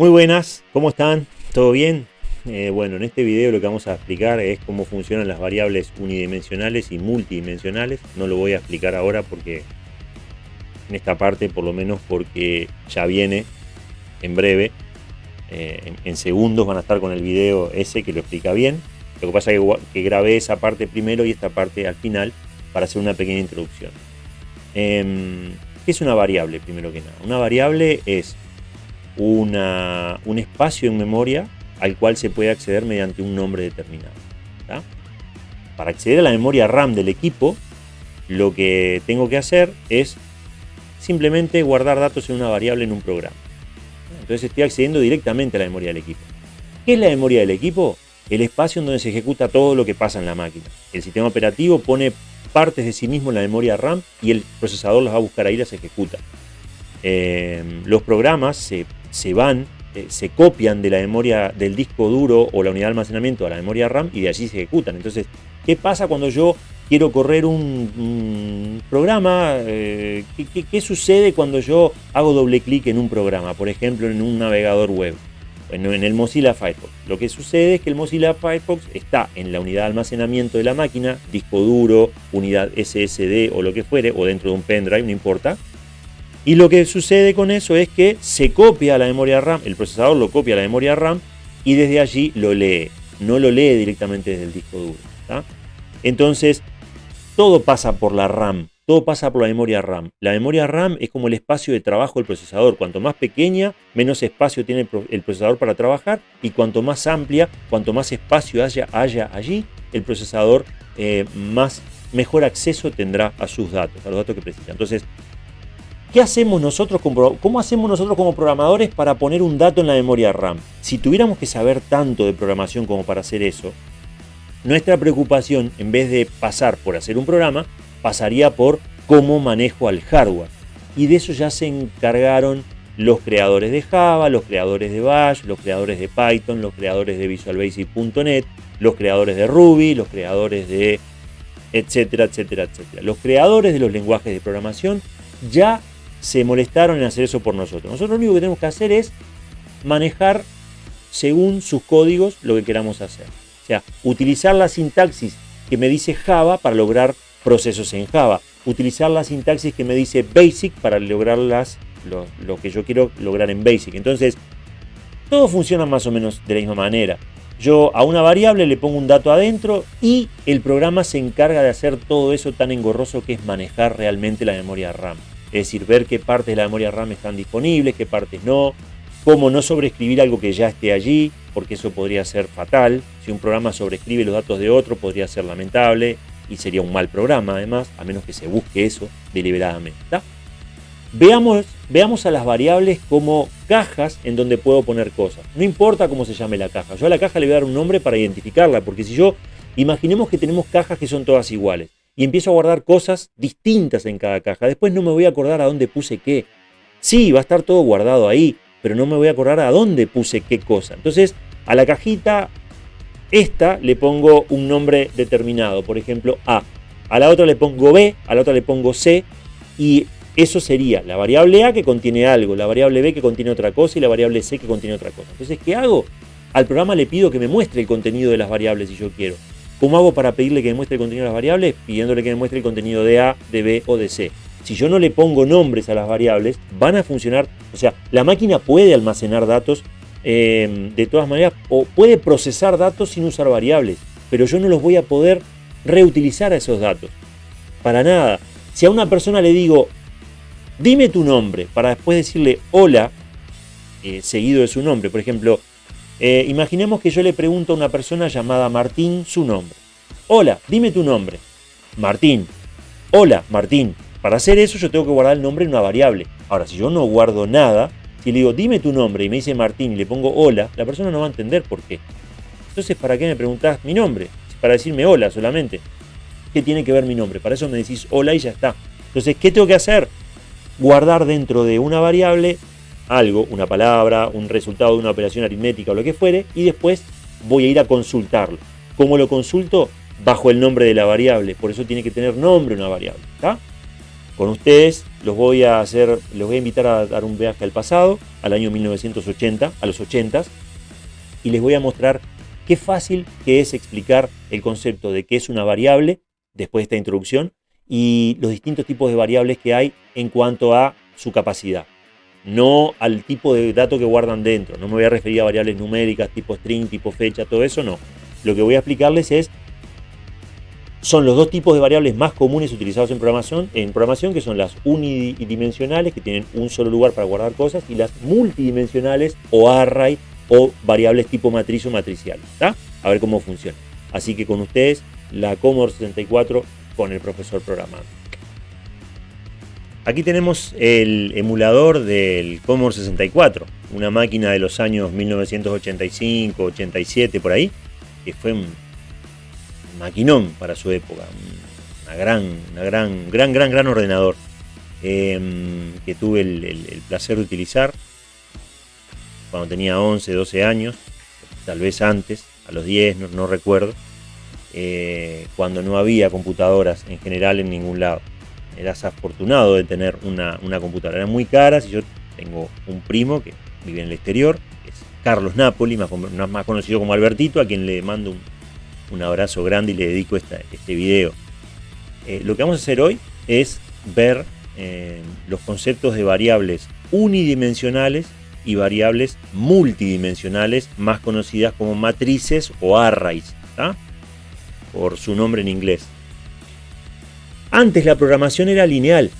Muy buenas, ¿cómo están? ¿Todo bien? Eh, bueno, en este video lo que vamos a explicar es cómo funcionan las variables unidimensionales y multidimensionales. No lo voy a explicar ahora porque en esta parte, por lo menos porque ya viene en breve. Eh, en, segundos van a estar con el video ese que lo explica bien. Lo que pasa es que, grabé esa parte primero y esta parte al final para hacer una pequeña introducción. Em, ¿Qué es una variable, primero que nada? Una variable es un espacio en memoria al cual se puede acceder mediante un nombre determinado. Para acceder a la memoria RAM del equipo, lo que tengo que hacer es simplemente guardar datos en una variable en un programa. Entonces estoy accediendo directamente a la memoria del equipo. ¿Qué es la memoria del equipo? El espacio en donde se ejecuta todo lo que pasa en la máquina. El sistema operativo pone partes de sí mismo en la memoria RAM y el procesador las va a buscar ahí y las ejecuta. Eh, los programas se se van, eh, se copian de la memoria del disco duro o la unidad de almacenamiento a la memoria RAM y de allí se ejecutan. Entonces, ¿qué pasa cuando yo quiero correr un, programa? Eh, ¿qué, sucede cuando yo hago doble clic en un programa? Por ejemplo, en un navegador web. En, en el Mozilla Firefox. Lo que sucede es que el Mozilla Firefox está en la unidad de almacenamiento de la máquina, disco duro, unidad SSD o lo que fuere, o dentro de un pendrive, no importa, y lo que sucede con eso es que se copia la memoria RAM, el procesador lo copia a la memoria RAM y desde allí lo lee. No lo lee directamente desde el disco duro. Entonces, todo pasa por la RAM, todo pasa por la memoria RAM. La memoria RAM es como el espacio de trabajo del procesador. Cuanto más pequeña, menos espacio tiene el procesador para trabajar y cuanto más amplia, cuanto más espacio haya, haya allí, el procesador eh, más, mejor acceso tendrá a sus datos, a los datos que precisa. Entonces, ¿Qué hacemos nosotros como, ¿Cómo hacemos nosotros como programadores para poner un dato en la memoria RAM? Si tuviéramos que saber tanto de programación como para hacer eso, nuestra preocupación, en vez de pasar por hacer un programa, pasaría por cómo manejo al hardware. Y de eso ya se encargaron los creadores de Java, los creadores de Bash, los creadores de Python, los creadores de Visual Basic.net, los creadores de Ruby, los creadores de etcétera, etcétera, etcétera. Los creadores de los lenguajes de programación ya se molestaron en hacer eso por nosotros. Nosotros lo único que tenemos que hacer es manejar según sus códigos lo que queramos hacer. O sea, utilizar la sintaxis que me dice Java para lograr procesos en Java. Utilizar la sintaxis que me dice Basic para lograr las, lo, lo que yo quiero lograr en Basic. Entonces, todo funciona más o menos de la misma manera. Yo a una variable le pongo un dato adentro y el programa se encarga de hacer todo eso tan engorroso que es manejar realmente la memoria RAM. Es decir, ver qué partes de la memoria RAM están disponibles, qué partes no, cómo no sobreescribir algo que ya esté allí, porque eso podría ser fatal. Si un programa sobreescribe los datos de otro, podría ser lamentable y sería un mal programa además, a menos que se busque eso deliberadamente. Veamos, veamos a las variables como cajas en donde puedo poner cosas. No importa cómo se llame la caja, yo a la caja le voy a dar un nombre para identificarla, porque si yo, imaginemos que tenemos cajas que son todas iguales y empiezo a guardar cosas distintas en cada caja. Después no me voy a acordar a dónde puse qué. Sí, va a estar todo guardado ahí, pero no me voy a acordar a dónde puse qué cosa. Entonces, a la cajita esta le pongo un nombre determinado, por ejemplo A. A la otra le pongo B, a la otra le pongo C y eso sería la variable A que contiene algo, la variable B que contiene otra cosa y la variable C que contiene otra cosa. Entonces, ¿qué hago? Al programa le pido que me muestre el contenido de las variables si yo quiero. ¿Cómo hago para pedirle que me muestre el contenido de las variables? Pidiéndole que me muestre el contenido de A, de B o de C. Si yo no le pongo nombres a las variables, van a funcionar, o sea, la máquina puede almacenar datos em, de todas maneras o puede procesar datos sin usar variables, pero yo no los voy a poder reutilizar a esos datos. Para nada. Si a una persona le digo, dime tu nombre, para después decirle hola, eh, seguido de su nombre, por ejemplo, eh, imaginemos que yo le pregunto a una persona llamada Martín su nombre. Hola, dime tu nombre. Martín. Hola, Martín. Para hacer eso yo tengo que guardar el nombre en una variable. Ahora, si yo no guardo nada, si le digo dime tu nombre y me dice Martín y le pongo hola, la persona no va a entender por qué. Entonces, ¿para qué me preguntás mi nombre? Para decirme hola solamente. ¿Qué tiene que ver mi nombre? Para eso me decís hola y ya está. Entonces, ¿qué tengo que hacer? Guardar dentro de una variable algo, una palabra, un resultado de una operación aritmética o lo que fuere, y después voy a ir a consultarlo. ¿Cómo lo consulto? Bajo el nombre de la variable, por eso tiene que tener nombre una variable. Con ustedes los voy a hacer, los voy a invitar a dar un viaje al pasado al año 1980, a los 80, y les voy a mostrar qué fácil que es explicar el concepto de qué es una variable después de esta introducción y los distintos tipos de variables que hay en cuanto a su capacidad. No al tipo de dato que guardan dentro. No me voy a referir a variables numéricas, tipo string, tipo fecha, todo eso no. Lo que voy a explicarles es son los dos tipos de variables más comunes utilizados en programación, en programación, que son las unidimensionales, que tienen un solo lugar para guardar cosas, y las multidimensionales o array o variables tipo matriz o matricial. A ver cómo funciona. Así que con ustedes, la Commodore 64 con el profesor programando. Aquí tenemos el emulador del Commodore 64, una máquina de los años 1985, 87, por ahí, que fue un maquinón para su época, una gran, una gran, gran, gran, gran ordenador em, que tuve el, placer de utilizar cuando tenía 11, 12 años, tal vez antes, a los 10, no, recuerdo, eh, cuando no había computadoras en general en ningún lado. Eras afortunado de tener una, computadora. Eran muy caras y yo tengo un primo que vive en el exterior, es Carlos Napoli, más, más conocido como Albertito, a quien le mando un, un abrazo grande y le dedico este video. Eh, lo que vamos a hacer hoy es ver eh, los conceptos de variables unidimensionales y variables multidimensionales, más conocidas como matrices o arrays, por su nombre en inglés. Antes la programación era lineal.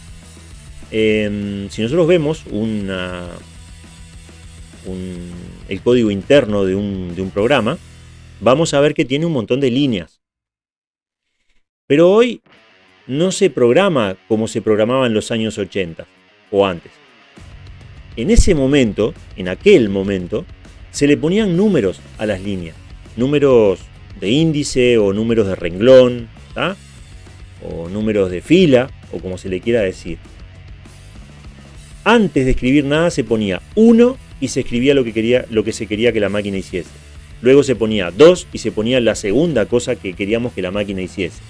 Em, si nosotros vemos una, el código interno de un, de un programa, vamos a ver que tiene un montón de líneas. Pero hoy no se programa como se programaba en los años 80 o antes. En ese momento, en aquel momento, se le ponían números a las líneas. Números de índice o números de renglón, o números de fila, o como se le quiera decir. Antes de escribir nada se ponía 1 y se escribía lo que, quería, lo que se quería que la máquina hiciese. Luego se ponía 2 y se ponía la segunda cosa que queríamos que la máquina hiciese.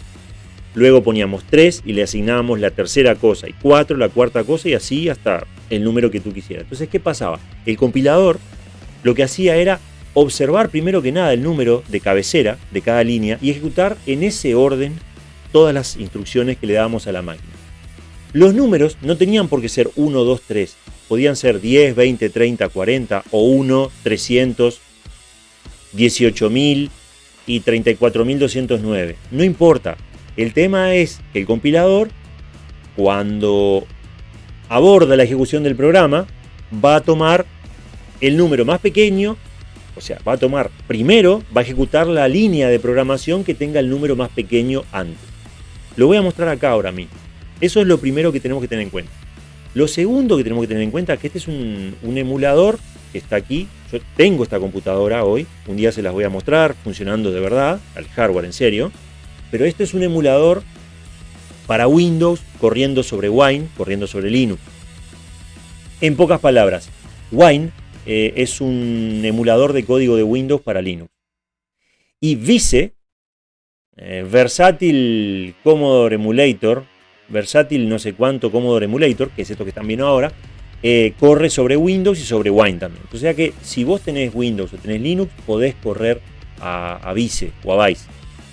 Luego poníamos 3 y le asignábamos la tercera cosa y 4 la cuarta cosa y así hasta el número que tú quisieras. Entonces, ¿qué pasaba? El compilador lo que hacía era observar primero que nada el número de cabecera de cada línea y ejecutar en ese orden todas las instrucciones que le dábamos a la máquina. Los números no tenían por qué ser 1, 2, 3. Podían ser 10, 20, 30, 40 o 1, 300, 18.000 y 34.209. No importa. El tema es que el compilador, cuando aborda la ejecución del programa, va a tomar el número más pequeño, o sea, va a tomar primero, va a ejecutar la línea de programación que tenga el número más pequeño antes. Lo voy a mostrar acá ahora mismo. Eso es lo primero que tenemos que tener en cuenta. Lo segundo que tenemos que tener en cuenta es que este es un, emulador que está aquí. Yo tengo esta computadora hoy, un día se las voy a mostrar funcionando de verdad, al hardware en serio, pero este es un emulador para Windows corriendo sobre Wine, corriendo sobre Linux. En pocas palabras, Wine eh, es un emulador de código de Windows para Linux. Y Vice, eh, Versátil Commodore Emulator, Versátil no sé cuánto Commodore Emulator, que es esto que están viendo ahora, eh, corre sobre Windows y sobre Wine también. O sea que si vos tenés Windows o tenés Linux, podés correr a, Vice o a Vice.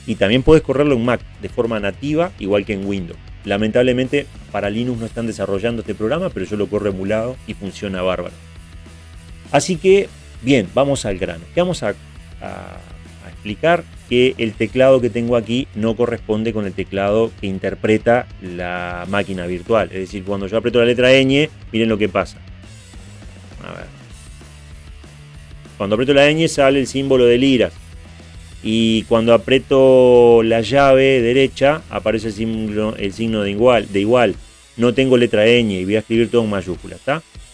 Y también podés correrlo en Mac de forma nativa, igual que en Windows. Lamentablemente para Linux no están desarrollando este programa, pero yo lo corro emulado y funciona bárbaro. Así que, bien, vamos al grano. ¿Qué vamos a que el teclado que tengo aquí no corresponde con el teclado que interpreta la máquina virtual. Es decir, cuando yo aprieto la letra ñ, miren lo que pasa. A ver. Cuando aprieto la ñ sale el símbolo de liras. Y cuando aprieto la llave derecha aparece el signo, el signo de, igual, de igual. No tengo letra ñ y voy a escribir todo en mayúsculas.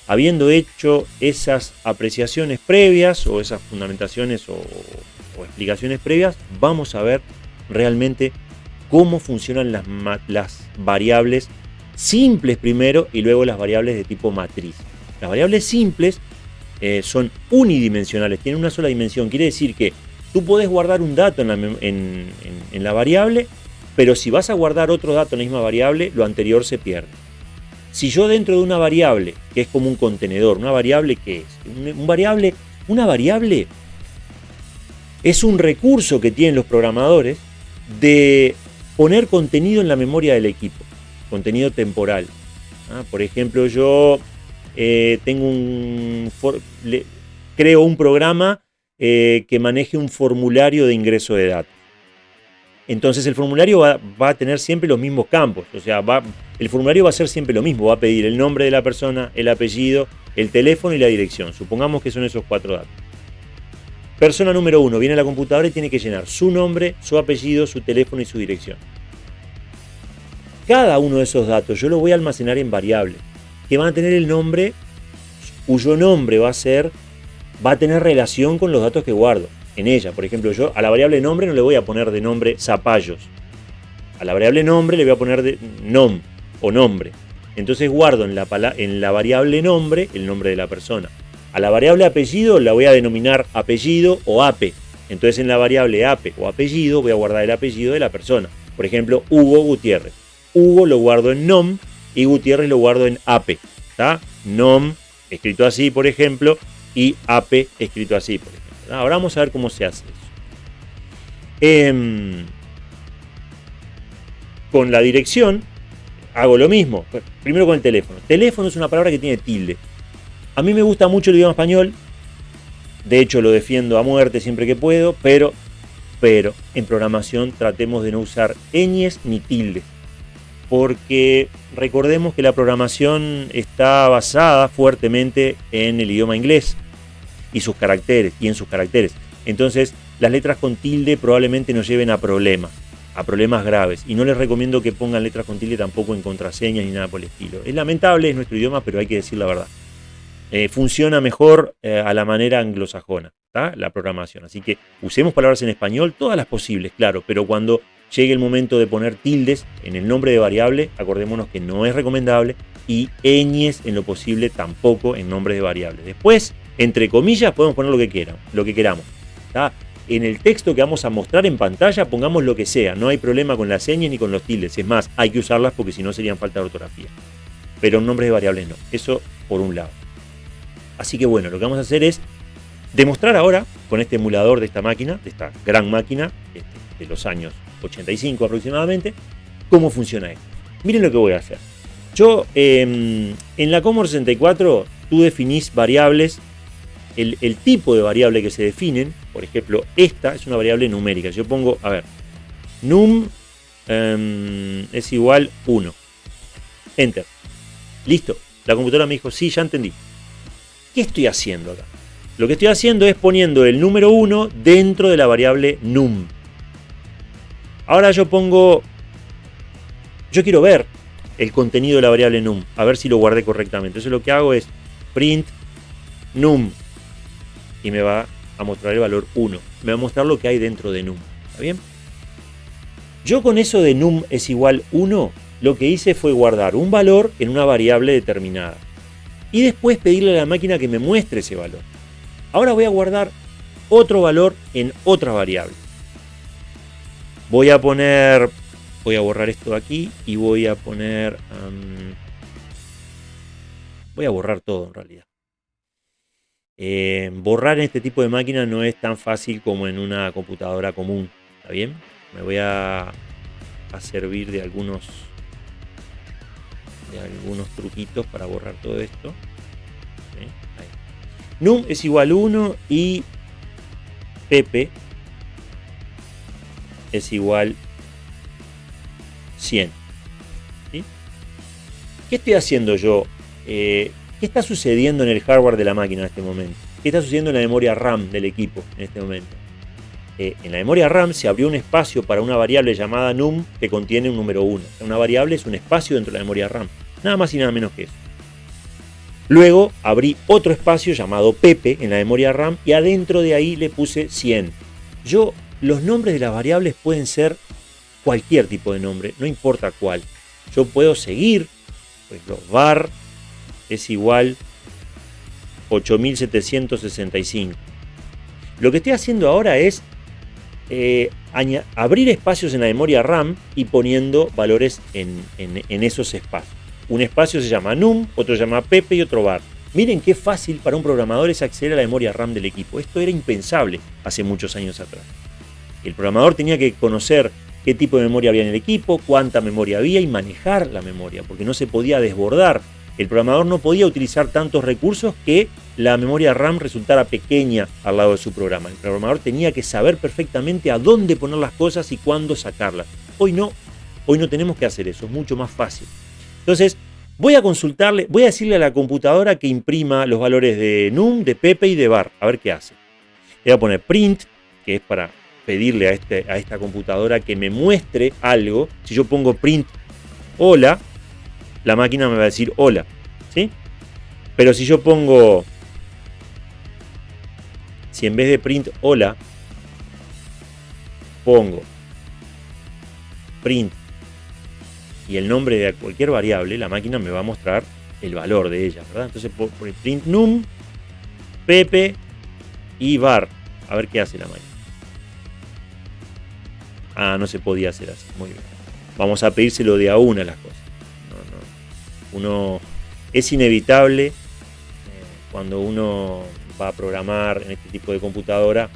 Habiendo hecho esas apreciaciones previas o esas fundamentaciones o explicaciones previas, vamos a ver realmente cómo funcionan las, variables simples primero y luego las variables de tipo matriz. Las variables simples eh, son unidimensionales, tienen una sola dimensión. Quiere decir que tú puedes guardar un dato en la, en, la variable, pero si vas a guardar otro dato en la misma variable, lo anterior se pierde. si yo dentro de una variable, que es como un contenedor, una variable que es, un, variable, una variable es un recurso que tienen los programadores de poner contenido en la memoria del equipo, contenido temporal. ¿ah? Por ejemplo, yo eh, tengo un, creo un programa eh, que maneje un formulario de ingreso de datos. Entonces el formulario va, a tener siempre los mismos campos, o sea, el formulario va a ser siempre lo mismo, va a pedir el nombre de la persona, el apellido, el teléfono y la dirección. Supongamos que son esos cuatro datos. Persona número uno viene a la computadora y tiene que llenar su nombre, su apellido, su teléfono y su dirección. Cada uno de esos datos yo lo voy a almacenar en variables que van a tener el nombre cuyo nombre va a ser va a tener relación con los datos que guardo en ella. Por ejemplo, yo a la variable nombre no le voy a poner de nombre zapallos. A la variable nombre le voy a poner de nom o nombre. Entonces guardo en la, en la variable nombre el nombre de la persona. A la variable apellido la voy a denominar apellido o ape. Entonces en la variable ape o apellido voy a guardar el apellido de la persona. Por ejemplo, Hugo Gutiérrez. Hugo lo guardo en nom y Gutiérrez lo guardo en ape. ¿está? Nom escrito así, por ejemplo, y ape escrito así, por ejemplo. Ahora vamos a ver cómo se hace eso. Em, con la dirección hago lo mismo. Primero con el teléfono. Teléfono es una palabra que tiene tilde. A mí me gusta mucho el idioma español. De hecho lo defiendo a muerte siempre que puedo. Pero, pero en programación tratemos de no usar ñes ni tildes. Porque recordemos que la programación está basada fuertemente en el idioma inglés y sus caracteres, y en sus caracteres. Entonces, las letras con tilde probablemente nos lleven a problemas, a problemas graves. Y no les recomiendo que pongan letras con tilde tampoco en contraseñas ni nada por el estilo. Es lamentable, es nuestro idioma, pero hay que decir la verdad. Eh, funciona mejor eh, a la manera anglosajona, la programación. Así que usemos palabras en español, todas las posibles, claro, pero cuando llegue el momento de poner tildes en el nombre de variable, acordémonos que no es recomendable, y ñes en lo posible tampoco en nombres de variables. Después, entre comillas, podemos poner lo que quieran, lo que queramos. En el texto que vamos a mostrar en pantalla, pongamos lo que sea. No hay problema con las señas ni con los tildes. Es más, hay que usarlas porque si no serían falta de ortografía. Pero en nombres de variables no. Eso por un lado. Así que bueno, lo que vamos a hacer es demostrar ahora, con este emulador de esta máquina, de esta gran máquina, este, de los años 85 aproximadamente, cómo funciona esto. Miren lo que voy a hacer. Yo, em, en la Commodore 64, tú definís variables el, tipo de variable que se definen, por ejemplo, esta es una variable numérica. Yo pongo, a ver, num em, es igual 1. Enter. Listo. La computadora me dijo, sí, ya entendí. ¿Qué estoy haciendo acá? Lo que estoy haciendo es poniendo el número 1 dentro de la variable num. Ahora yo pongo... Yo quiero ver el contenido de la variable num, a ver si lo guardé correctamente. Entonces lo que hago es print num y me va a mostrar el valor 1. Me va a mostrar lo que hay dentro de num. ¿Está bien? Yo con eso de num es igual 1, lo que hice fue guardar un valor en una variable determinada. Y después pedirle a la máquina que me muestre ese valor. Ahora voy a guardar otro valor en otra variable. Voy a poner, voy a borrar esto de aquí y voy a poner, voy a borrar todo en realidad. Eh, borrar en este tipo de máquina no es tan fácil como en una computadora común. ¿Está bien? Me voy a, a servir de algunos algunos truquitos para borrar todo esto. Num es igual 1 y Pepe es igual 100. ¿Qué estoy haciendo yo? Eh, ¿Qué está sucediendo en el hardware de la máquina en este momento? ¿Qué está sucediendo en la memoria RAM del equipo en este momento? Eh, en la memoria RAM se abrió un espacio para una variable llamada num que contiene un número 1. Una variable es un espacio dentro de la memoria RAM. Nada más y nada menos que eso. Luego abrí otro espacio llamado Pepe en la memoria RAM y adentro de ahí le puse 100. Yo, los nombres de las variables pueden ser cualquier tipo de nombre, no importa cuál. Yo puedo seguir, pues los var es igual 8765. Lo que estoy haciendo ahora es eh, abrir espacios en la memoria RAM y poniendo valores en, esos espacios. Un espacio se llama num, otro se llama pepe y otro var. Miren qué fácil para un programador es acceder a la memoria RAM del equipo. Esto era impensable hace muchos años atrás. El programador tenía que conocer qué tipo de memoria había en el equipo, cuánta memoria había y manejar la memoria, porque no se podía desbordar. El programador no podía utilizar tantos recursos que la memoria RAM resultara pequeña al lado de su programa. El programador tenía que saber perfectamente a dónde poner las cosas y cuándo sacarlas. Hoy no, hoy no tenemos que hacer eso, es mucho más fácil. Entonces, voy a consultarle, voy a decirle a la computadora que imprima los valores de num, de pepe y de bar, a ver qué hace. Le voy a poner print, que es para pedirle a, este, a esta computadora que me muestre algo. Si yo pongo print hola, la máquina me va a decir hola. ¿sí? Pero si yo pongo, si en vez de print hola, pongo print y el nombre de cualquier variable, la máquina me va a mostrar el valor de ella, ¿verdad? Entonces por print num, pepe y bar. A ver qué hace la máquina. Ah, no se podía hacer así. Muy bien. Vamos a pedírselo de a una las cosas. Uno es inevitable eh, cuando uno va a programar en este tipo de computadora,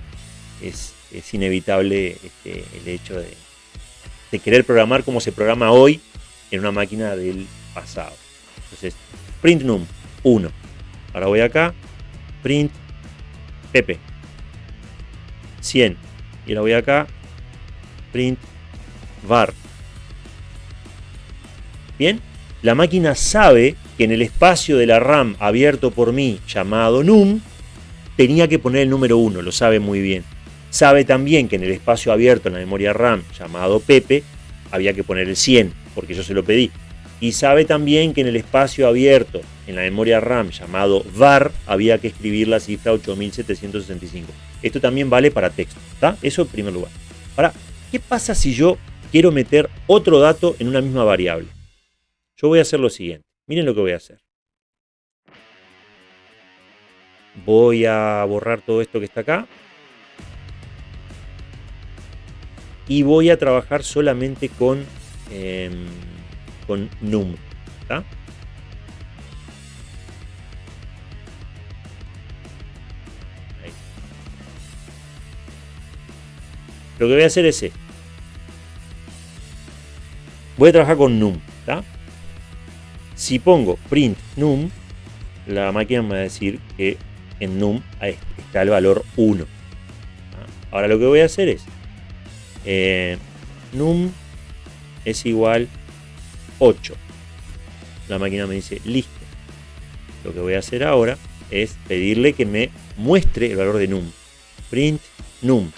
es, inevitable este, el hecho de, de querer programar como se programa hoy en una máquina del pasado. Entonces, print num 1. Ahora voy acá, print pp 100. Y ahora voy acá, print var. Bien, la máquina sabe que en el espacio de la RAM abierto por mí, llamado num, tenía que poner el número 1, lo sabe muy bien. Sabe también que en el espacio abierto en la memoria RAM, llamado Pepe, había que poner el 100, porque yo se lo pedí. Y sabe también que en el espacio abierto en la memoria RAM llamado var había que escribir la cifra 8765. Esto también vale para texto, ¿está? Eso en primer lugar. Ahora, ¿Qué pasa si yo quiero meter otro dato en una misma variable? Yo voy a hacer lo siguiente. Miren lo que voy a hacer. Voy a borrar todo esto que está acá. Y voy a trabajar solamente con, em, con num. Lo que voy a hacer es esto. Voy a trabajar con num. Si pongo print num, la máquina me va a decir que en num está el valor 1. Ahora lo que voy a hacer es eh, num es igual 8. La máquina me dice listo. Lo que voy a hacer ahora es pedirle que me muestre el valor de num. Print num.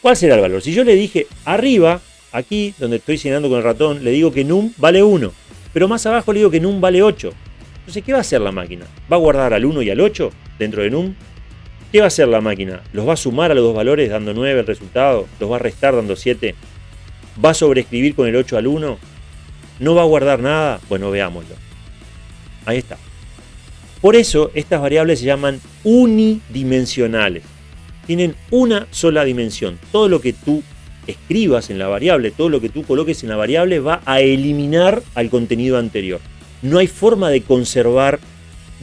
¿Cuál será el valor? Si yo le dije arriba, aquí donde estoy señalando con el ratón, le digo que num vale 1, pero más abajo le digo que num vale 8. Entonces, ¿qué va a hacer la máquina? ¿Va a guardar al 1 y al 8 dentro de num? ¿Qué va a hacer la máquina? ¿Los va a sumar a los dos valores dando 9 el resultado? ¿Los va a restar dando 7? ¿Va a sobreescribir con el 8 al 1? ¿No va a guardar nada? Bueno, veámoslo. Ahí está. Por eso estas variables se llaman unidimensionales tienen una sola dimensión. Todo lo que tú escribas en la variable, todo lo que tú coloques en la variable va a eliminar al contenido anterior. No hay forma de conservar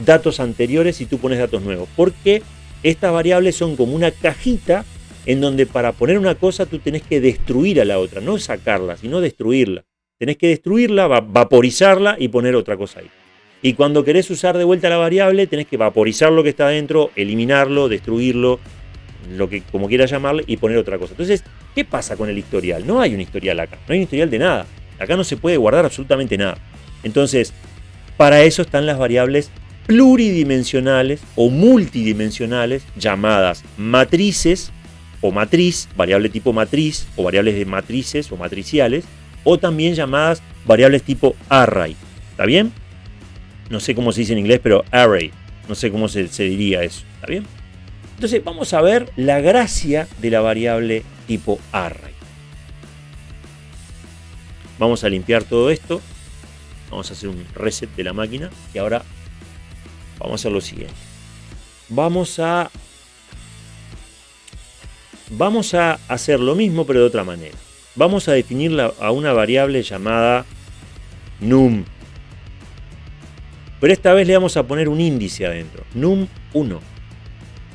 datos anteriores si tú pones datos nuevos, porque estas variables son como una cajita en donde para poner una cosa tú tenés que destruir a la otra, no sacarla, sino destruirla. Tenés que destruirla, vaporizarla y poner otra cosa ahí. Y cuando querés usar de vuelta la variable, tenés que vaporizar lo que está dentro, eliminarlo, destruirlo, lo que como quiera llamarle, y poner otra cosa. Entonces, ¿qué pasa con el historial? No hay un historial acá, no hay un historial de nada. Acá no se puede guardar absolutamente nada. Entonces, para eso están las variables pluridimensionales o multidimensionales llamadas matrices o matriz, variable tipo matriz o variables de matrices o matriciales o también llamadas variables tipo array. ¿Está bien? No sé cómo se dice en inglés, pero array. No sé cómo se, diría eso. ¿Está bien? Entonces vamos a ver la gracia de la variable tipo array. Vamos a limpiar todo esto. Vamos a hacer un reset de la máquina. Y ahora vamos a hacer lo siguiente. Vamos a, vamos a hacer lo mismo pero de otra manera. Vamos a definir a una variable llamada num. Pero esta vez le vamos a poner un índice adentro, num1,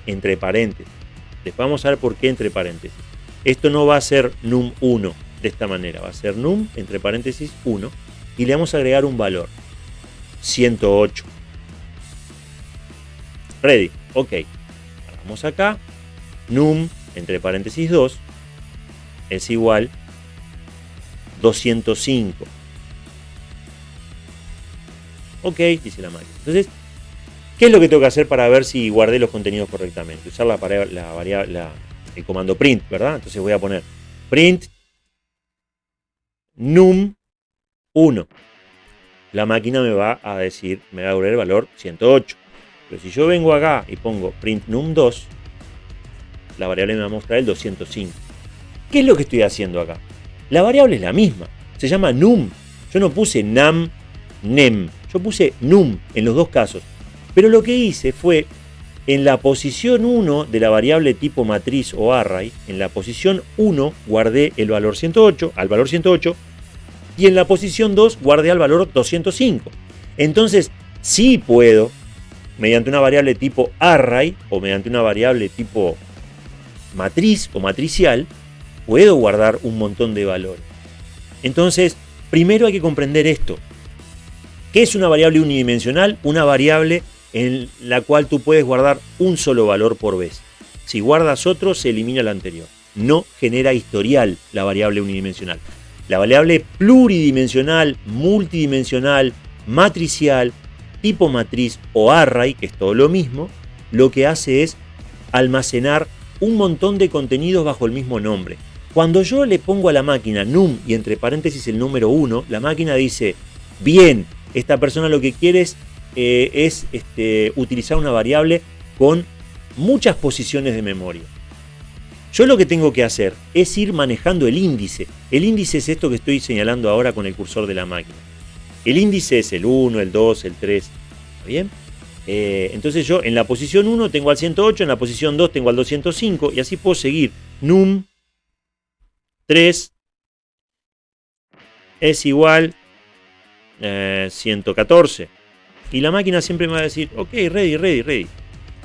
entre paréntesis. Después vamos a ver por qué entre paréntesis. Esto no va a ser num1 de esta manera, va a ser num, entre paréntesis, 1. Y le vamos a agregar un valor, 108. Ready, ok. Vamos acá, num, entre paréntesis 2, es igual 205. Ok, dice la máquina. Entonces, ¿qué es lo que tengo que hacer para ver si guardé los contenidos correctamente? Usar la, la variable, el comando print, ¿verdad? Entonces voy a poner print num 1. La máquina me va a decir, me va a devolver el valor 108. Pero si yo vengo acá y pongo print num 2, la variable me va a mostrar el 205. ¿Qué es lo que estoy haciendo acá? La variable es la misma, se llama num. Yo no puse nam, nem, yo puse num en los dos casos. Pero lo que hice fue, en la posición 1 de la variable tipo matriz o array, en la posición 1 guardé el valor 108, al valor 108, y en la posición 2 guardé al valor 205. Entonces, sí puedo, mediante una variable tipo array, o mediante una variable tipo matriz o matricial, puedo guardar un montón de valores. Entonces, primero hay que comprender esto. ¿Qué es una variable unidimensional? Una variable en la cual tú puedes guardar un solo valor por vez. Si guardas otro, se elimina el anterior. No genera historial la variable unidimensional. La variable pluridimensional, multidimensional, matricial, tipo matriz o array, que es todo lo mismo, lo que hace es almacenar un montón de contenidos bajo el mismo nombre. Cuando yo le pongo a la máquina num y entre paréntesis el número 1, la máquina dice, bien, esta persona lo que quiere es, eh, este, utilizar una variable con muchas posiciones de memoria. Yo lo que tengo que hacer es ir manejando el índice. El índice es esto que estoy señalando ahora con el cursor de la máquina. El índice es el 1, el 2, el 3. ¿Está bien? Eh, entonces yo en la posición 1 tengo al 108, en la posición 2 tengo al 205 y así puedo seguir. Num 3 es igual 114. Eh, y la máquina siempre me va a decir, ok, ready, ready, ready.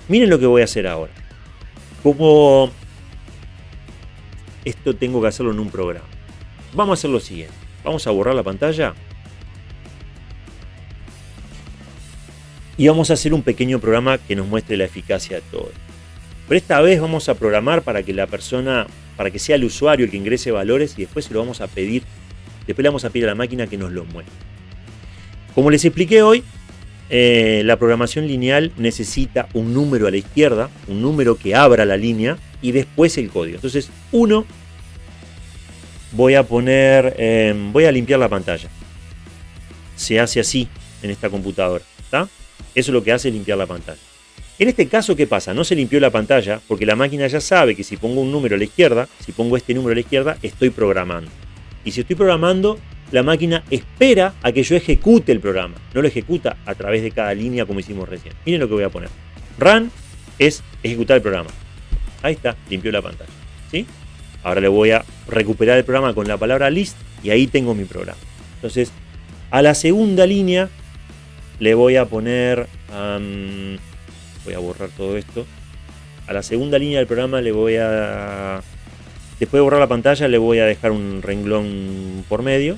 Miren lo que voy a hacer ahora. Como esto tengo que hacerlo en un programa. Vamos a hacer lo siguiente. Vamos a borrar la pantalla. Y vamos a hacer un pequeño programa que nos muestre la eficacia de todo. Pero esta vez vamos a programar para que la persona, para que sea el usuario el que ingrese valores y después se lo vamos a pedir, después le vamos a pedir a la máquina que nos lo muestre. Como les expliqué hoy, eh, la programación lineal necesita un número a la izquierda, un número que abra la línea y después el código. Entonces, uno, voy a poner, em, voy a limpiar la pantalla. Se hace así en esta computadora, ¿está? Eso es lo que hace limpiar la pantalla. En este caso, ¿qué pasa? No se limpió la pantalla porque la máquina ya sabe que si pongo un número a la izquierda, si pongo este número a la izquierda, estoy programando. Y si estoy programando, la máquina espera a que yo ejecute el programa. No lo ejecuta a través de cada línea como hicimos recién. Miren lo que voy a poner. Run es ejecutar el programa. Ahí está, limpió la pantalla. ¿sí? Ahora le voy a recuperar el programa con la palabra list y ahí tengo mi programa. Entonces, a la segunda línea le voy a poner... voy a borrar todo esto. A la segunda línea del programa le voy a... Después de borrar la pantalla le voy a dejar un renglón por medio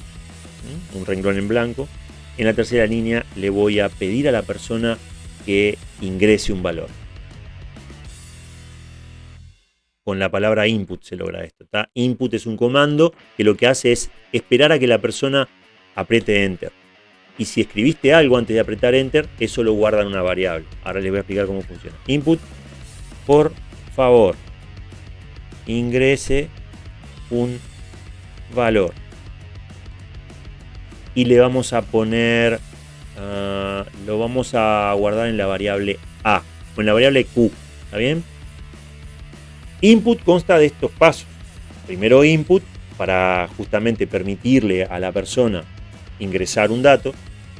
un renglón en blanco. En la tercera línea le voy a pedir a la persona que ingrese un valor. Con la palabra input se logra esto. Input es un comando que lo que hace es esperar a que la persona apriete enter. Y si escribiste algo antes de apretar enter, eso lo guarda en una variable. Ahora les voy a explicar cómo funciona. Input, por favor, ingrese un valor y le vamos a poner, ah, lo vamos a guardar en la variable A, o en la variable Q, ¿está bien? Input consta de estos pasos. Primero input, para justamente permitirle a la persona ingresar un dato.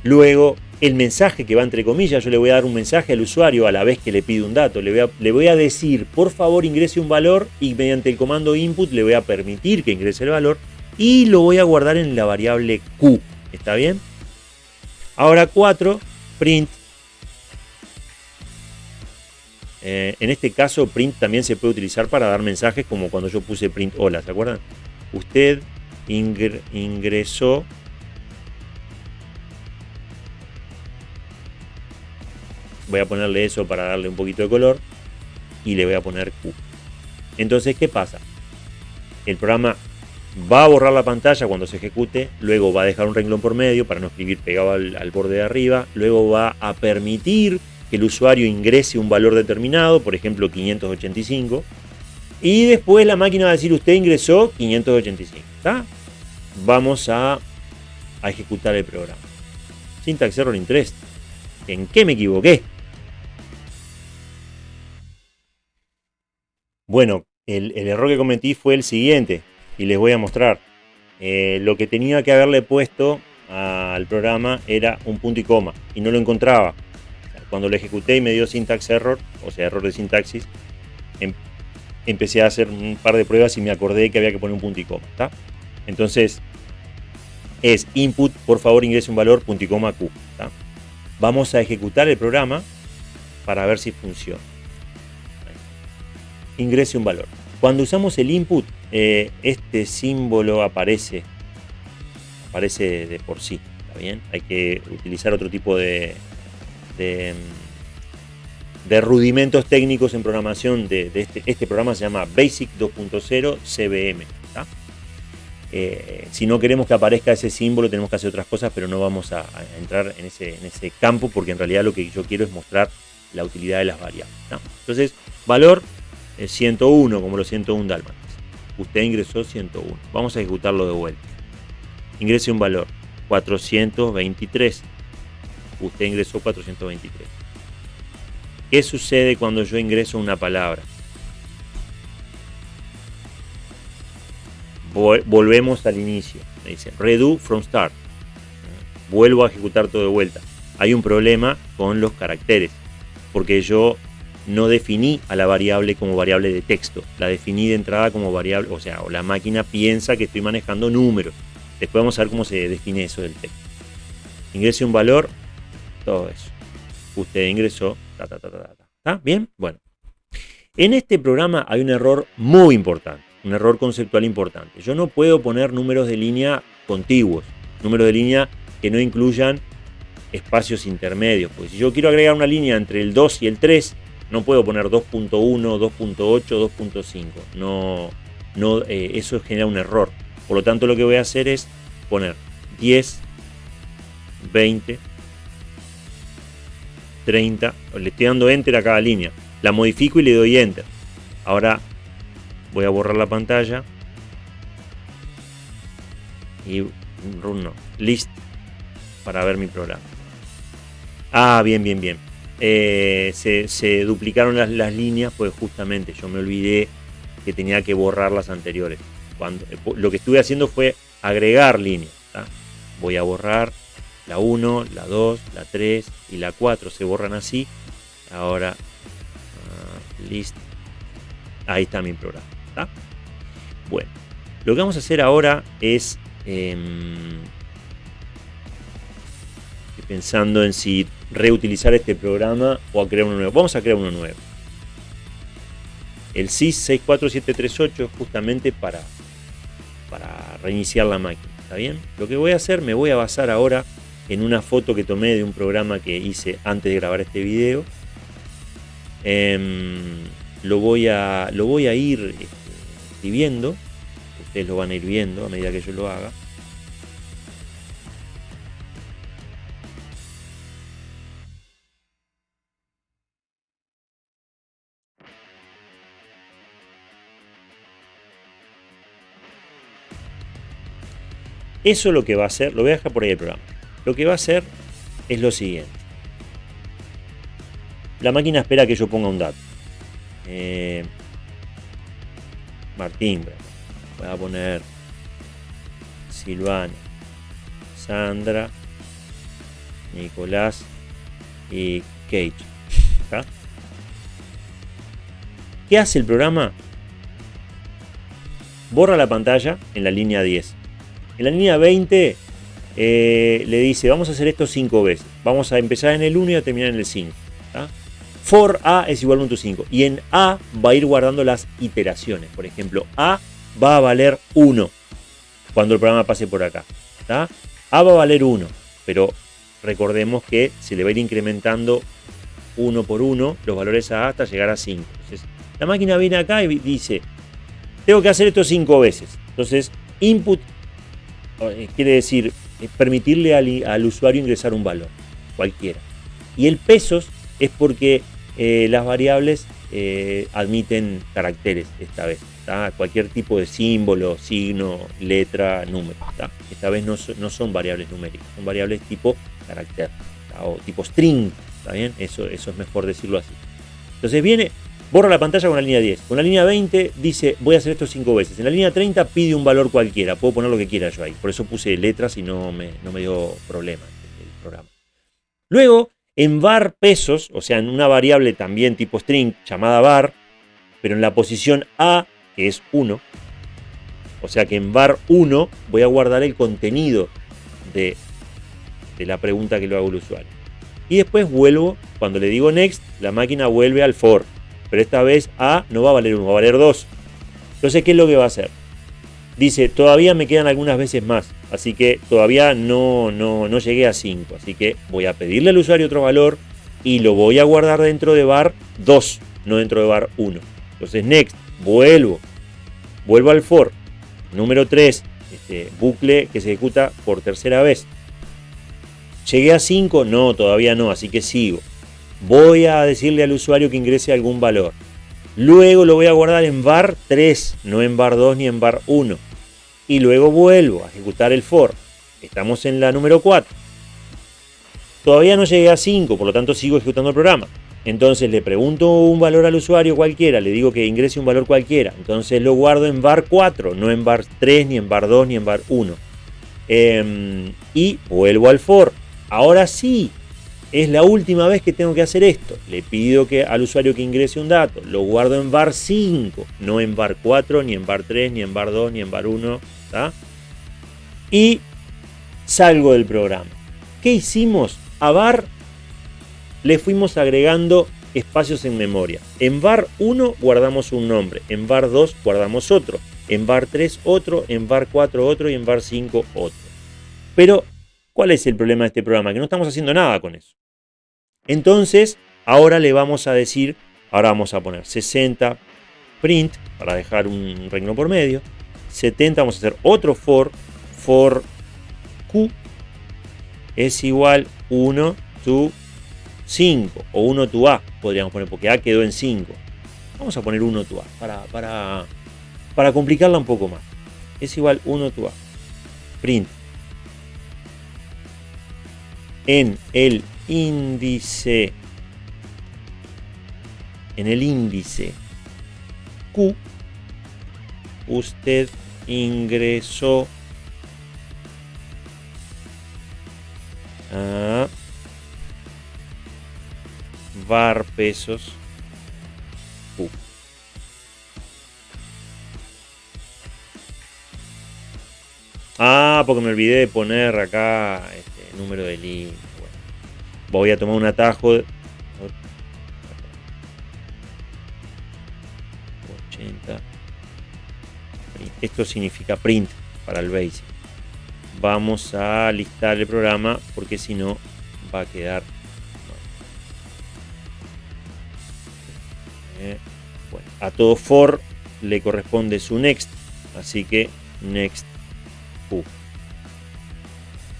Luego el mensaje que va entre comillas, yo le voy a dar un mensaje al usuario a la vez que le pide un dato. Le voy, a, le voy a, decir, por favor ingrese un valor y mediante el comando input le voy a permitir que ingrese el valor y lo voy a guardar en la variable Q. ¿Está bien? Ahora 4, print. Eh, en este caso, print también se puede utilizar para dar mensajes como cuando yo puse print hola, ¿se acuerdan? Usted ingresó voy a ponerle eso para darle un poquito de color y le voy a poner Q. Entonces, ¿qué pasa? El programa va a borrar la pantalla cuando se ejecute, luego va a dejar un renglón por medio para no escribir pegado al, borde de arriba, luego va a permitir que el usuario ingrese un valor determinado, por ejemplo 585, y después la máquina va a decir usted ingresó 585. Vamos a, a ejecutar el programa. Syntax error interest. ¿En qué me equivoqué? Bueno, el, error que cometí fue el siguiente, y les voy a mostrar. Eh, lo que tenía que haberle puesto al programa era un punto y coma, y no lo encontraba. Cuando lo ejecuté y me dio syntax error, o sea, error de sintaxis, em, empecé a hacer un par de pruebas y me acordé que había que poner un punto y coma. Entonces, es input, por favor ingrese un valor, punto y coma Q. Vamos a ejecutar el programa para ver si funciona ingrese un valor. Cuando usamos el input, eh, este símbolo aparece, aparece de por sí, ¿está bien? Hay que utilizar otro tipo de, de, rudimentos técnicos en programación de, este, este, programa se llama Basic 2.0 CBM. Eh, si no queremos que aparezca ese símbolo tenemos que hacer otras cosas, pero no vamos a, entrar en ese, campo porque en realidad lo que yo quiero es mostrar la utilidad de las variables. Entonces, valor 101, como los 101 dálmatas. Usted ingresó 101. Vamos a ejecutarlo de vuelta. Ingrese un valor, 423. Usted ingresó 423. ¿Qué sucede cuando yo ingreso una palabra? Volvemos al inicio. Me dice, redo from start. Vuelvo a ejecutar todo de vuelta. Hay un problema con los caracteres. Porque yo no definí a la variable como variable de texto, la definí de entrada como variable, o sea, la máquina piensa que estoy manejando números. Después vamos a ver cómo se define eso del texto. Ingrese un valor, todo eso. Usted ingresó, ta, ta, ta, ta, ¿Está bien? Bueno. En este programa hay un error muy importante, un error conceptual importante. Yo no puedo poner números de línea contiguos, números de línea que no incluyan espacios intermedios. Pues si yo quiero agregar una línea entre el 2 y el 3, no puedo poner 2.1, 2.8, 2.5. No, no, eh, eso genera un error. Por lo tanto, lo que voy a hacer es poner 10, 20, 30. Le estoy dando Enter a cada línea. La modifico y le doy Enter. Ahora voy a borrar la pantalla. Y run no, list para ver mi programa. Ah, bien, bien, bien. Eh, se, duplicaron las, líneas, pues justamente yo me olvidé que tenía que borrar las anteriores. Cuando, eh, lo que estuve haciendo fue agregar líneas. Voy a borrar la 1, la 2, la 3 y la 4. Se borran así. Ahora, uh, list. Ahí está mi programa. Bueno, lo que vamos a hacer ahora es... Em, pensando en si reutilizar este programa o a crear uno nuevo. Vamos a crear uno nuevo. El SIS 64738 es justamente para, para reiniciar la máquina. ¿Está bien? Lo que voy a hacer, me voy a basar ahora en una foto que tomé de un programa que hice antes de grabar este video. Em, lo, voy a, lo voy a ir este, escribiendo. Ustedes lo van a ir viendo a medida que yo lo haga. Eso lo que va a hacer, lo voy a dejar por ahí el programa. Lo que va a hacer es lo siguiente. La máquina espera que yo ponga un dato. Eh, Martín, voy a poner Silvana, Sandra, Nicolás y Kate. ¿Qué hace el programa? Borra la pantalla en la línea 10 en la línea 20 eh, le dice, vamos a hacer esto 5 veces. Vamos a empezar en el 1 y a terminar en el 5. For A es igual a 1.5. Y en A va a ir guardando las iteraciones. Por ejemplo, A va a valer 1 cuando el programa pase por acá. A va a valer 1, pero recordemos que se le va a ir incrementando uno por uno los valores A hasta llegar a 5. Entonces, la máquina viene acá y dice, tengo que hacer esto 5 veces. Entonces, input quiere decir eh, permitirle al, usuario ingresar un valor, cualquiera. Y el pesos es porque eh, las variables admiten caracteres esta vez. Cualquier tipo de símbolo, signo, letra, número. Esta vez no, son variables numéricas, son variables tipo carácter o tipo string. ¿Está bien? Eso, eso es mejor decirlo así. Entonces viene, borra la pantalla con la línea 10. Con la línea 20 dice, voy a hacer esto 5 veces. En la línea 30 pide un valor cualquiera. Puedo poner lo que quiera yo ahí. Por eso puse letras y no me, no me dio problema el programa. Luego, en var pesos, o sea, en una variable también tipo string llamada var, pero en la posición A que es 1. O sea que en var 1 voy a guardar el contenido de, de la pregunta que lo hago el usuario. Y después vuelvo, cuando le digo next, la máquina vuelve al for. Pero esta vez A no va a valer 1, va a valer 2. Entonces, ¿qué es lo que va a hacer? Dice, todavía me quedan algunas veces más. Así que todavía no, no, no llegué a 5. Así que voy a pedirle al usuario otro valor y lo voy a guardar dentro de var 2, no dentro de var 1. Entonces, next, vuelvo, vuelvo al for, número 3, este, bucle que se ejecuta por tercera vez. ¿Llegué a 5? No, todavía no, así que sigo. Voy a decirle al usuario que ingrese algún valor. Luego lo voy a guardar en var 3, no en var 2 ni en var 1. Y luego vuelvo a ejecutar el for. Estamos en la número 4. Todavía no llegué a 5, por lo tanto sigo ejecutando el programa. Entonces le pregunto un valor al usuario cualquiera, le digo que ingrese un valor cualquiera. Entonces lo guardo en var 4, no en var 3, ni en var 2, ni en var 1. Em, y vuelvo al for. Ahora sí, es la última vez que tengo que hacer esto. Le pido que, al usuario que ingrese un dato. Lo guardo en var 5, no en var 4, ni en var 3, ni en var 2, ni en var 1. Y salgo del programa. ¿Qué hicimos? A var le fuimos agregando espacios en memoria. En var 1 guardamos un nombre, en var 2 guardamos otro, en var 3 otro, en var 4 otro y en var 5 otro. Pero, ¿cuál es el problema de este programa? Que no estamos haciendo nada con eso. Entonces, ahora le vamos a decir, ahora vamos a poner 60 print, para dejar un reino por medio, 70 vamos a hacer otro for, for q es igual 1 to 5 o 1 to A, podríamos poner, porque A quedó en 5. Vamos a poner 1 to A para, para, para complicarla un poco más. Es igual 1 to A. Print. En el índice en el índice Q usted ingresó a var pesos Ah, porque me olvidé de poner acá este número de línea. Voy a tomar un atajo. 80. Esto significa print para el basic. Vamos a listar el programa porque si no va a quedar Eh, a todo for le corresponde su next, así que next u.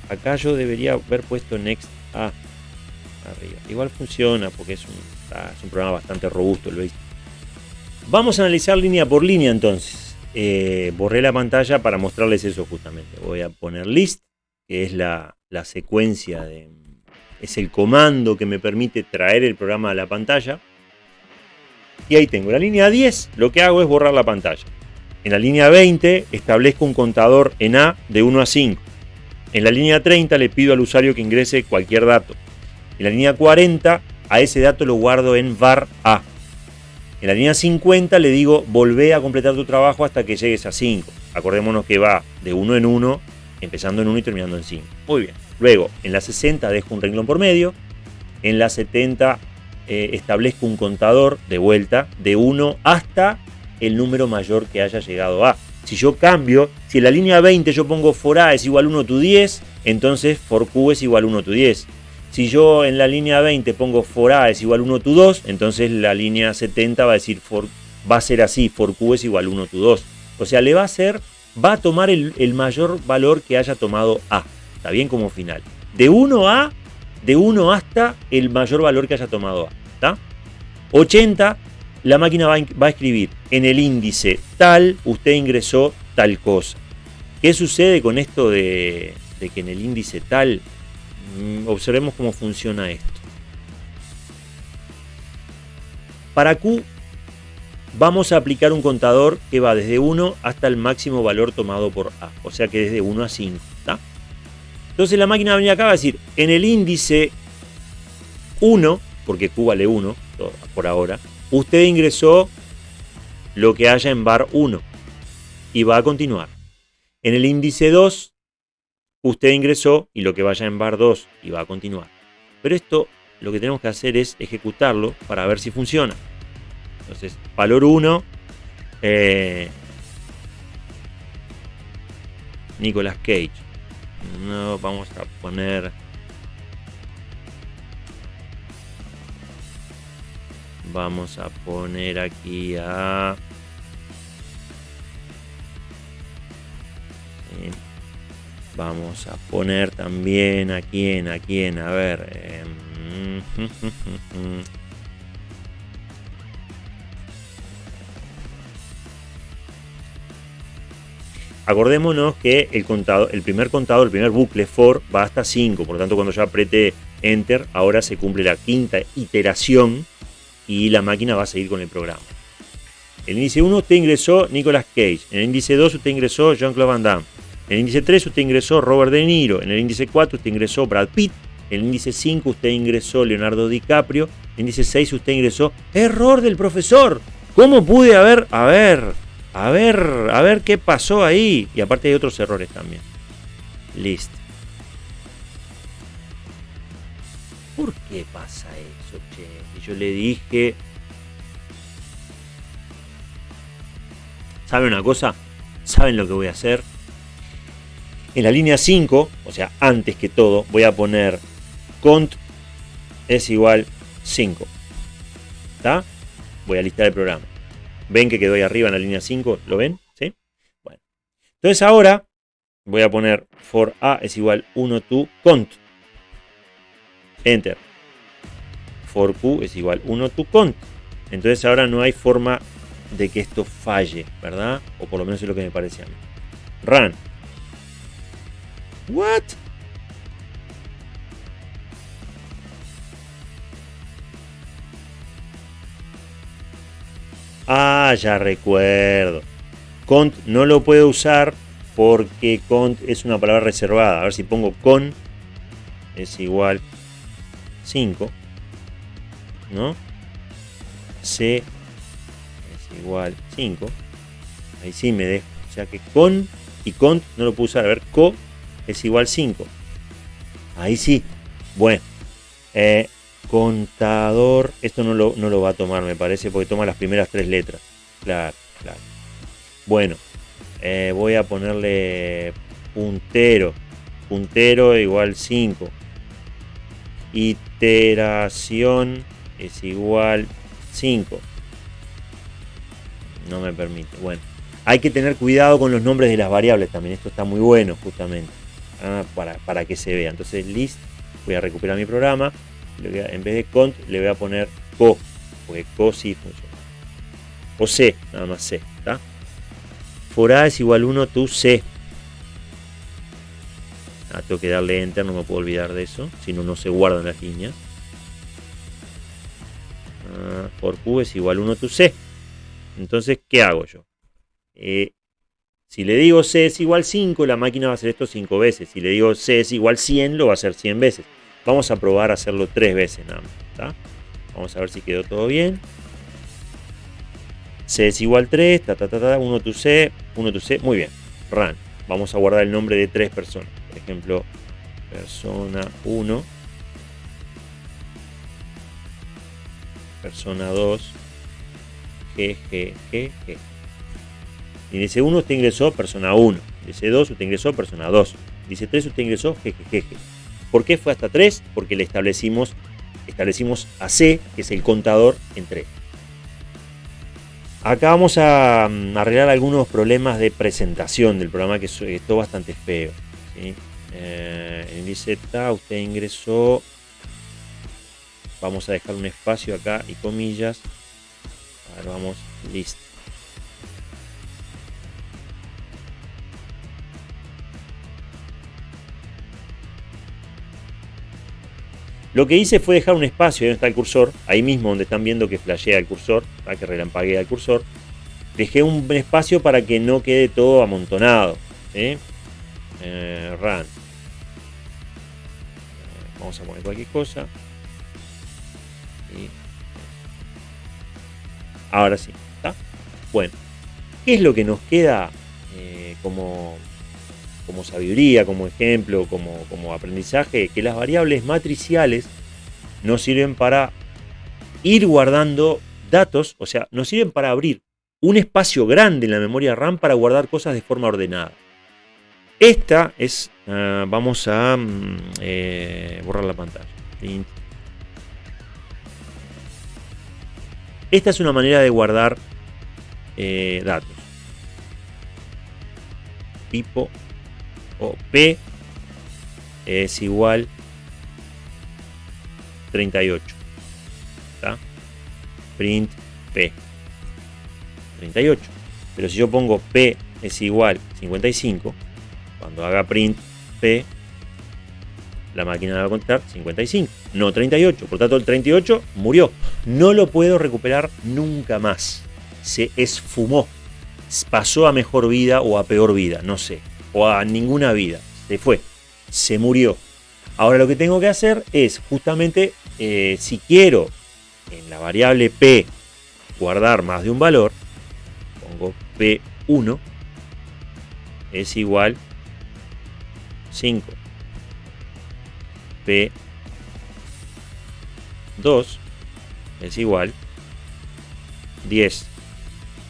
Acá yo debería haber puesto next a arriba. Igual funciona porque es un, programa bastante robusto, ¿lo veis? Vamos a analizar línea por línea entonces. Eh, borré la pantalla para mostrarles eso justamente. Voy a poner list, que es la, la secuencia de... Es el comando que me permite traer el programa a la pantalla. Y ahí tengo la línea 10, lo que hago es borrar la pantalla. En la línea 20 establezco un contador en A de 1 a 5. En la línea 30 le pido al usuario que ingrese cualquier dato. En la línea 40 a ese dato lo guardo en var A. En la línea 50 le digo volvé a completar tu trabajo hasta que llegues a 5. Acordémonos que va de 1 en 1 empezando en 1 y terminando en 5. Muy bien. Luego, en la 60 dejo un renglón por medio. En la 70 eh, establezco un contador de vuelta de 1 hasta el número mayor que haya llegado a. Si yo cambio, si en la línea 20 yo pongo for A es igual 1 tu 10, entonces for Q es igual 1 tu 10. Si yo en la línea 20 pongo for A es igual 1 tu 2, entonces la línea 70 va a decir for, va a ser así, for Q es igual 1 tu 2. O sea, le va a hacer, va a tomar el, mayor valor que haya tomado A. Está bien como final. De 1 a, de 1 hasta el mayor valor que haya tomado A. ¿Está? 80 la máquina va a escribir en el índice tal, usted ingresó tal cosa. ¿Qué sucede con esto de, que en el índice tal? Mm, observemos cómo funciona esto. Para Q vamos a aplicar un contador que va desde 1 hasta el máximo valor tomado por A. O sea que desde 1 a 5. Entonces la máquina va a venir acá va a decir, en el índice 1, porque Q vale 1 por ahora, Usted ingresó lo que haya en bar 1 y va a continuar. En el índice 2, usted ingresó y lo que vaya en bar 2 y va a continuar. Pero esto lo que tenemos que hacer es ejecutarlo para ver si funciona. Entonces, valor 1, eh, Nicolas Cage. No, vamos a poner Vamos a poner aquí a... Vamos a poner también a quién, a quién, a ver. Em, Acordémonos que el, contado, el primer contador, el primer bucle for va hasta 5, por lo tanto cuando yo apriete Enter, ahora se cumple la quinta iteración y la máquina va a seguir con el programa. En el índice 1 usted ingresó Nicolas Cage, en el índice 2 usted ingresó Jean-Claude Van Damme, en el índice 3 usted ingresó Robert De Niro, en el índice 4 usted ingresó Brad Pitt, en el índice 5 usted ingresó Leonardo DiCaprio, en el índice 6 usted ingresó Error del profesor. ¿Cómo pude haber, a ver, a ver, a ver qué pasó ahí? Y aparte hay otros errores también. Listo. ¿Por qué pasa eso, che? Y yo le dije... ¿Saben una cosa? ¿Saben lo que voy a hacer? En la línea 5, o sea, antes que todo, voy a poner cont es igual 5. ¿Está? Voy a listar el programa. ¿Ven que quedó ahí arriba en la línea 5? ¿Lo ven? ¿Sí? Bueno. Entonces ahora voy a poner for a es igual 1 to cont. Enter. For Q es igual 1 to cont. Entonces ahora no hay forma de que esto falle, ¿verdad? O por lo menos es lo que me parece a mí. Run. What? Ah, ya recuerdo. Cont no lo puedo usar porque cont es una palabra reservada. A ver si pongo con es igual 5, ¿no? C es igual 5. Ahí sí me dejo. O sea que con y cont no lo puse a ver, co es igual 5. Ahí sí. Bueno. Eh, contador. Esto no lo, no lo va a tomar, me parece, porque toma las primeras tres letras. Claro, claro. Bueno. Eh, voy a ponerle puntero. Puntero igual 5 iteración es igual 5. No me permite. Bueno, hay que tener cuidado con los nombres de las variables también. Esto está muy bueno justamente. Ah, para, para, que se vea. Entonces list, voy a recuperar mi programa. en vez de cont le voy a poner co. Porque co sí funciona. O c, nada más c. ¿está? For a es igual 1 tu c. Ah, tengo que darle enter, no me puedo olvidar de eso, si no, no se guardan las líneas. Ah, por Q es igual 1 tu C. Entonces, ¿qué hago yo? Eh, si le digo C es igual 5, la máquina va a hacer esto 5 veces. Si le digo C es igual 100, lo va a hacer 100 veces. Vamos a probar a hacerlo 3 veces nada más. Vamos a ver si quedó todo bien. C es igual 3, ta, ta, ta, ta, 1 tu C, 1 tu C, muy bien. Run. vamos a guardar el nombre de tres personas. Por ejemplo, persona 1, persona 2, G, G, G, G. Dice 1 usted ingresó persona 1. Dice 2 usted ingresó persona 2. Dice 3 usted ingresó G. ¿Por qué fue hasta 3? Porque le establecimos, establecimos a C, que es el contador, en 3. Acá vamos a mm, arreglar algunos problemas de presentación del programa que es todo bastante feo. ¿sí? Eh, dice usted ingresó. Vamos a dejar un espacio acá y comillas. Ahora vamos, listo. Lo que hice fue dejar un espacio donde está el cursor, ahí mismo donde están viendo que flashea el cursor, para que relampaguea el cursor. Dejé un espacio para que no quede todo amontonado. Eh, run. Eh, vamos a poner cualquier cosa. Ahora sí, ¿está? Bueno, ¿qué es lo que nos queda eh, como como sabiduría, como ejemplo, como, como aprendizaje, que las variables matriciales nos sirven para ir guardando datos, o sea, nos sirven para abrir un espacio grande en la memoria RAM para guardar cosas de forma ordenada. Esta es, ah, vamos a mm, eh, borrar la pantalla. Esta es una manera de guardar eh, datos. Tipo P es igual 38. Print P. 38. Pero si yo pongo P es igual 55, cuando haga print P, la máquina va a contar 55, no 38. Por tanto, el 38 murió. No lo puedo recuperar nunca más. Se esfumó. Pasó a mejor vida o a peor vida, no sé o a ninguna vida. Se fue, se murió. Ahora lo que tengo que hacer es justamente, eh, si quiero en la variable P guardar más de un valor, pongo P1 es igual 5. P2 es igual 10.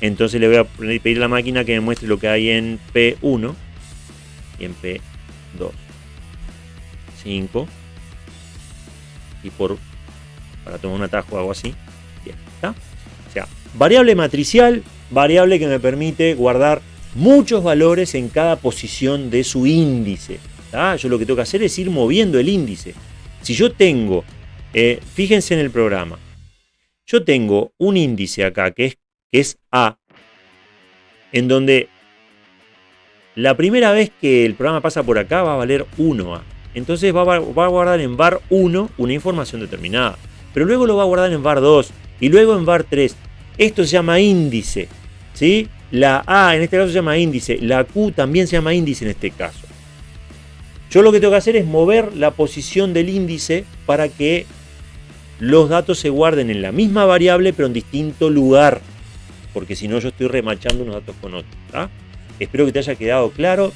Entonces le voy a pedir a la máquina que me muestre lo que hay en P1 en P2. 5. Y por para tomar un atajo hago así. Bien. O sea, variable matricial, variable que me permite guardar muchos valores en cada posición de su índice. Yo lo que tengo que hacer es ir moviendo el índice. Si yo tengo, eh, fíjense en el programa, yo tengo un índice acá que es, que es A, en donde la primera vez que el programa pasa por acá va a valer 1A. Entonces va a, guardar en var 1 una información determinada. Pero luego lo va a guardar en var 2 y luego en var 3. Esto se llama índice. ¿sí? La A en este caso se llama índice. La Q también se llama índice en este caso. Yo lo que tengo que hacer es mover la posición del índice para que los datos se guarden en la misma variable pero en distinto lugar. Porque si no yo estoy remachando unos datos con otros. Espero que te haya quedado claro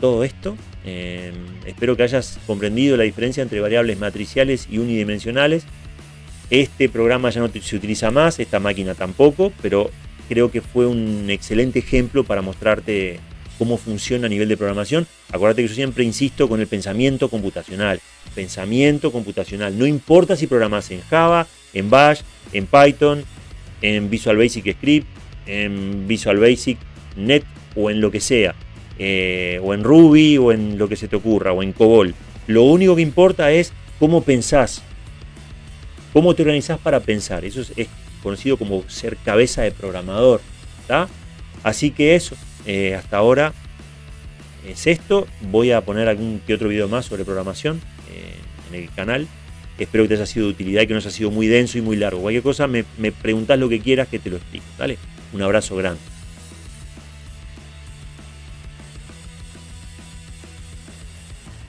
todo esto. Em, espero que hayas comprendido la diferencia entre variables matriciales y unidimensionales. Este programa ya no se utiliza más, esta máquina tampoco, pero creo que fue un excelente ejemplo para mostrarte cómo funciona a nivel de programación. Acuérdate que yo siempre insisto con el pensamiento computacional. Pensamiento computacional. No importa si programas en Java, en Bash, en Python, en Visual Basic Script, en Visual Basic Net o en lo que sea, eh, o en Ruby o en lo que se te ocurra, o en COBOL. Lo único que importa es cómo pensás, cómo te organizás para pensar. Eso es, conocido como ser cabeza de programador. Así que eso, eh, hasta ahora es esto. Voy a poner algún que otro video más sobre programación eh, en el canal. Espero que te haya sido de utilidad y que no haya sido muy denso y muy largo. Cualquier cosa me, me preguntas lo que quieras que te lo explique. ¿vale? Un abrazo grande.